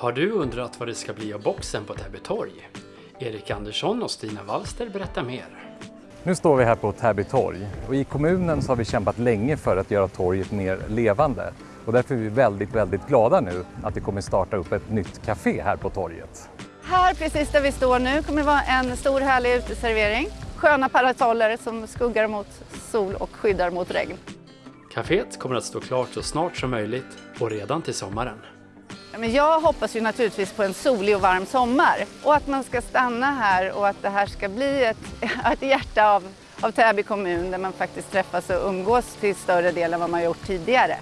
Har du undrat vad det ska bli av boxen på Täby torg? Erik Andersson och Stina Wallster berättar mer. Nu står vi här på Täby torg och i kommunen så har vi kämpat länge för att göra torget mer levande. Och därför är vi väldigt, väldigt glada nu att vi kommer starta upp ett nytt café här på torget. Här precis där vi står nu kommer det vara en stor härlig uteservering. Sköna parasoller som skuggar mot sol och skyddar mot regn. Caféet kommer att stå klart så snart som möjligt och redan till sommaren. Men jag hoppas ju naturligtvis på en solig och varm sommar och att man ska stanna här och att det här ska bli ett, ett hjärta av, av Täby kommun där man faktiskt träffas och umgås till större del än vad man gjort tidigare.